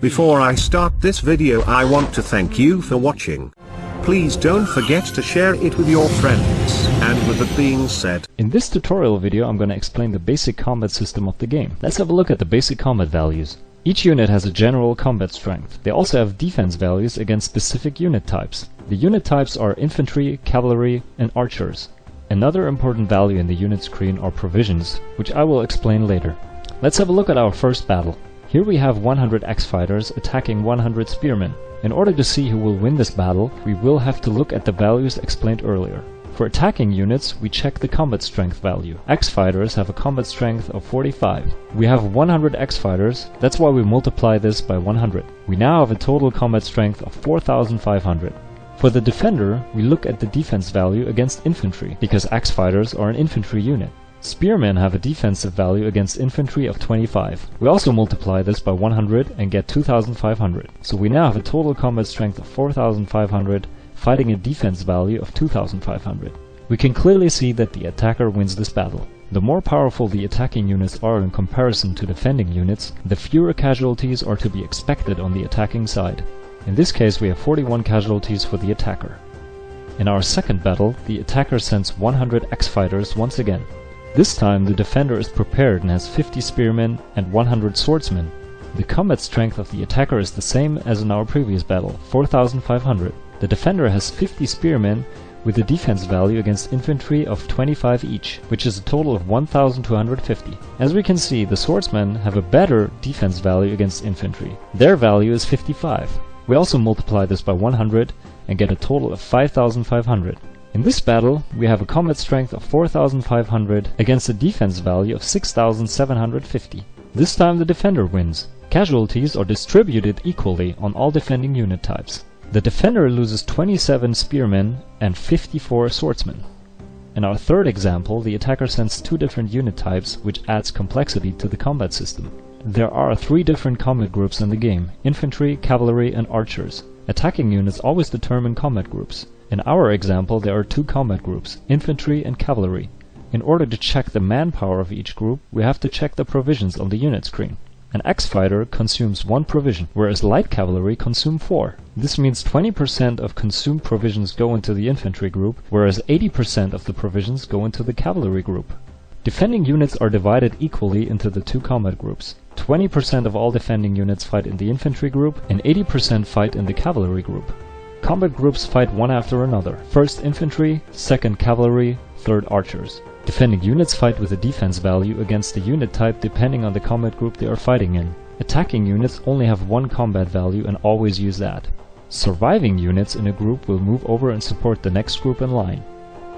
Before I start this video I want to thank you for watching. Please don't forget to share it with your friends. And with that being said, In this tutorial video I'm to explain the basic combat system of the game. Let's have a look at the basic combat values. Each unit has a general combat strength. They also have defense values against specific unit types. The unit types are infantry, cavalry, and archers. Another important value in the unit screen are provisions, which I will explain later. Let's have a look at our first battle. Here we have 100 Axe-Fighters attacking 100 Spearmen. In order to see who will win this battle, we will have to look at the values explained earlier. For attacking units, we check the combat strength value. Axe-Fighters have a combat strength of 45. We have 100 Axe-Fighters, that's why we multiply this by 100. We now have a total combat strength of 4500. For the defender, we look at the defense value against infantry, because Axe-Fighters are an infantry unit. Spearmen have a defensive value against infantry of 25. We also multiply this by 100 and get 2500. So we now have a total combat strength of 4500, fighting a defense value of 2500. We can clearly see that the attacker wins this battle. The more powerful the attacking units are in comparison to defending units, the fewer casualties are to be expected on the attacking side. In this case we have 41 casualties for the attacker. In our second battle, the attacker sends 100 Axe-Fighters once again. This time the defender is prepared and has 50 spearmen and 100 swordsmen. The combat strength of the attacker is the same as in our previous battle, 4500. The defender has 50 spearmen with a defense value against infantry of 25 each, which is a total of 1250. As we can see, the swordsmen have a better defense value against infantry. Their value is 55. We also multiply this by 100 and get a total of 5500. In this battle, we have a combat strength of 4500 against a defense value of 6750. This time the defender wins. Casualties are distributed equally on all defending unit types. The defender loses 27 spearmen and 54 swordsmen. In our third example, the attacker sends two different unit types, which adds complexity to the combat system. There are three different combat groups in the game, infantry, cavalry and archers. Attacking units always determine combat groups. In our example there are two combat groups, infantry and cavalry. In order to check the manpower of each group, we have to check the provisions on the unit screen. An Axe-Fighter consumes one provision, whereas light cavalry consume four. This means 20% of consumed provisions go into the infantry group, whereas 80% of the provisions go into the cavalry group. Defending units are divided equally into the two combat groups. 20% of all defending units fight in the infantry group, and 80% fight in the cavalry group. Combat groups fight one after another. First infantry, second cavalry, third archers. Defending units fight with a defense value against the unit type depending on the combat group they are fighting in. Attacking units only have one combat value and always use that. Surviving units in a group will move over and support the next group in line.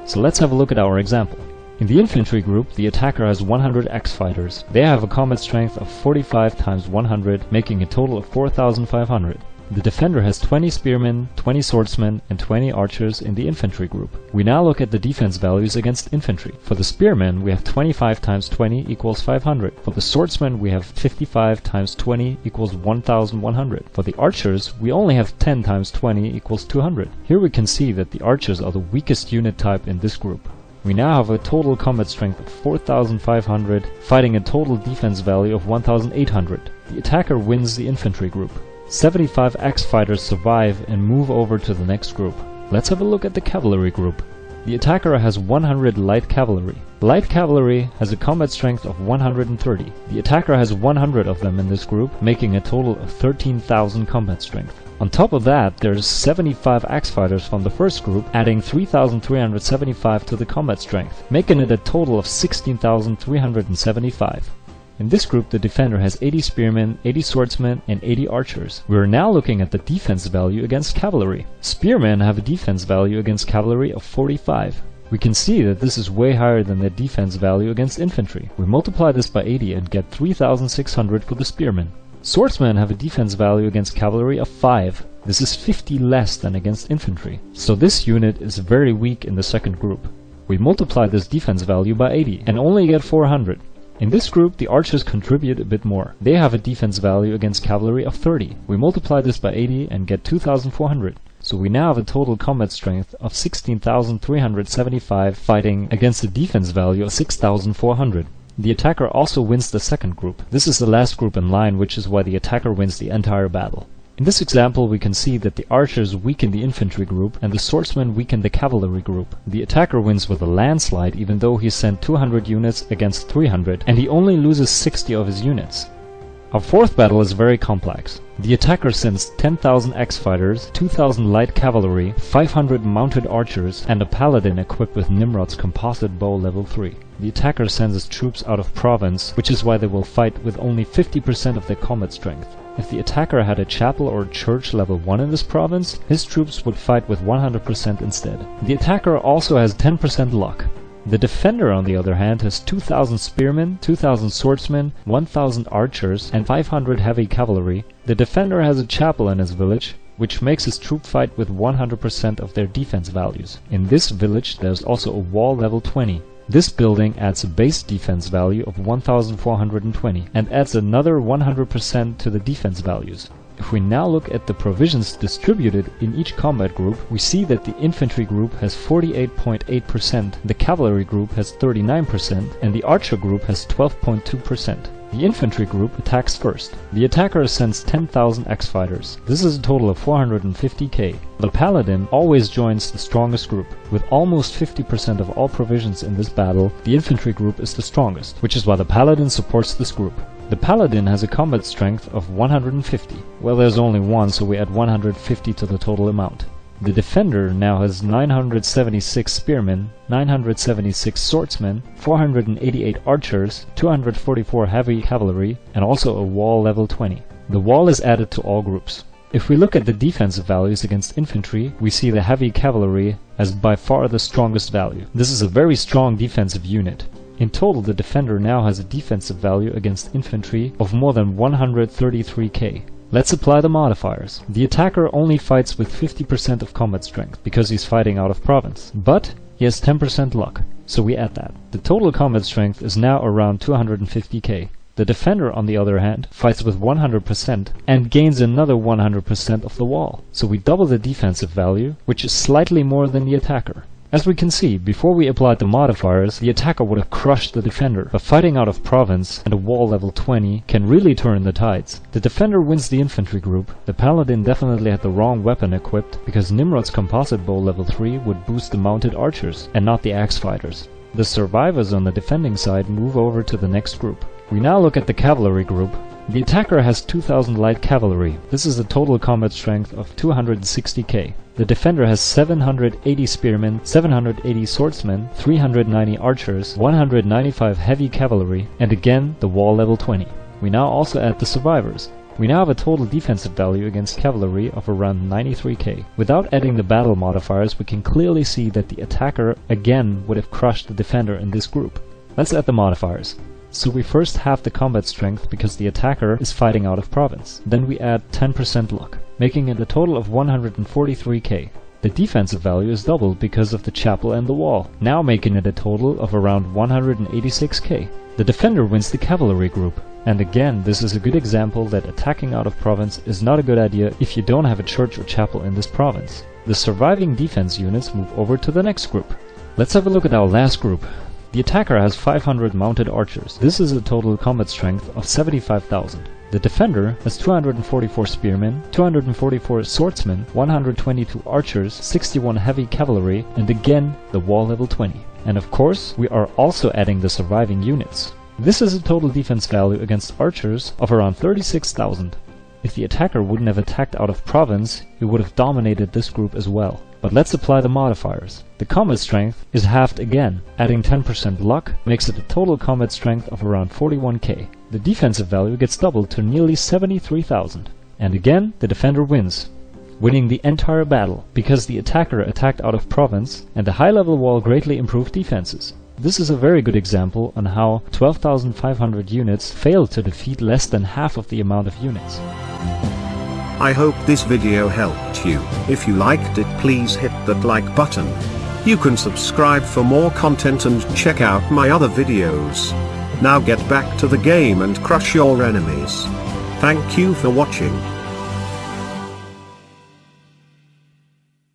So let's have a look at our example. In the infantry group, the attacker has 100 Axe-Fighters. They have a combat strength of 45 times 100, making a total of 4500. The defender has 20 spearmen, 20 swordsmen and 20 archers in the infantry group. We now look at the defense values against infantry. For the spearmen we have 25 times 20 equals 500. For the swordsmen we have 55 times 20 equals 1100. For the archers we only have 10 times 20 equals 200. Here we can see that the archers are the weakest unit type in this group. We now have a total combat strength of 4500, fighting a total defense value of 1800. The attacker wins the infantry group. 75 Axe-Fighters survive and move over to the next group. Let's have a look at the cavalry group. The attacker has 100 light cavalry. Light cavalry has a combat strength of 130. The attacker has 100 of them in this group, making a total of 13,000 combat strength. On top of that, there's 75 Axe-Fighters from the first group, adding 3,375 to the combat strength, making it a total of 16,375. In this group the defender has 80 spearmen, 80 swordsmen and 80 archers. We are now looking at the defense value against cavalry. Spearmen have a defense value against cavalry of 45. We can see that this is way higher than the defense value against infantry. We multiply this by 80 and get 3600 for the spearmen. Swordsmen have a defense value against cavalry of 5. This is 50 less than against infantry. So this unit is very weak in the second group. We multiply this defense value by 80 and only get 400. In this group the archers contribute a bit more. They have a defense value against cavalry of 30. We multiply this by 80 and get 2400. So we now have a total combat strength of 16,375 fighting against a defense value of 6,400. the attacker also wins the second group. This is the last group in line, which is why the attacker wins the entire battle. In this example we can see that the archers weaken the infantry group and the swordsmen weaken the cavalry group. The attacker wins with a landslide even though he sent 200 units against 300 and he only loses 60 of his units. Our fourth battle is very complex. The attacker sends 10,000 Axe-Fighters, 2,000 light cavalry, 500 mounted archers, and a paladin equipped with Nimrod's composite bow level 3. The attacker sends his troops out of province, which is why they will fight with only 50% of their combat strength. If the attacker had a chapel or church level 1 in this province, his troops would fight with 100% instead. The attacker also has 10% luck. The defender on the other hand has 2000 spearmen, 2000 swordsmen, 1000 archers and 500 heavy cavalry. The defender has a chapel in his village, which makes his troop fight with 100% of their defense values. In this village there's also a wall level 20. This building adds a base defense value of 1420 and adds another 100% to the defense values. If we now look at the provisions distributed in each combat group, we see that the infantry group has 48.8%, the cavalry group has 39%, and the archer group has 12.2%. The infantry group attacks first. The attacker sends 10,000 Axe-Fighters. This is a total of 450k. The paladin always joins the strongest group. With almost 50% of all provisions in this battle, the infantry group is the strongest, which is why the paladin supports this group. The paladin has a combat strength of 150. Well, there's only one, so we add 150 to the total amount. The defender now has 976 spearmen, 976 swordsmen, 488 archers, 244 heavy cavalry, and also a wall level 20. The wall is added to all groups. If we look at the defensive values against infantry, we see the heavy cavalry as by far the strongest value. This is a very strong defensive unit. In total, the defender now has a defensive value against infantry of more than 133k. Let's apply the modifiers. The attacker only fights with 50% of combat strength, because he's fighting out of province. But he has 10% luck, so we add that. The total combat strength is now around 250k. The defender, on the other hand, fights with 100% and gains another 100% of the wall. So we double the defensive value, which is slightly more than the attacker. As we can see, before we applied the modifiers, the attacker would have crushed the defender, but fighting out of province and a wall level 20 can really turn the tides. The defender wins the infantry group, the paladin definitely had the wrong weapon equipped, because Nimrod's composite bow level 3 would boost the mounted archers, and not the axe fighters. The survivors on the defending side move over to the next group. We now look at the cavalry group, the attacker has 2000 light cavalry. This is a total combat strength of 260k. The defender has 780 spearmen, 780 swordsmen, 390 archers, 195 heavy cavalry, and again the wall level 20. We now also add the survivors. We now have a total defensive value against cavalry of around 93k. Without adding the battle modifiers, we can clearly see that the attacker again would have crushed the defender in this group. Let's add the modifiers. So we first have the combat strength because the attacker is fighting out of province. Then we add 10% luck, making it a total of 143k. The defensive value is doubled because of the chapel and the wall, now making it a total of around 186k. The defender wins the cavalry group. And again, this is a good example that attacking out of province is not a good idea if you don't have a church or chapel in this province. The surviving defense units move over to the next group. Let's have a look at our last group, the attacker has 500 mounted archers. This is a total combat strength of 75,000. The defender has 244 spearmen, 244 swordsmen, 122 archers, 61 heavy cavalry, and again the wall level 20. And of course, we are also adding the surviving units. This is a total defense value against archers of around 36,000. If the attacker wouldn't have attacked out of province, he would have dominated this group as well. But let's apply the modifiers. The combat strength is halved again. Adding 10% luck makes it a total combat strength of around 41k. The defensive value gets doubled to nearly 73,000. And again, the defender wins, winning the entire battle, because the attacker attacked out of province and the high level wall greatly improved defenses. This is a very good example on how 12,500 units failed to defeat less than half of the amount of units. I hope this video helped you. If you liked it please hit that like button. You can subscribe for more content and check out my other videos. Now get back to the game and crush your enemies. Thank you for watching.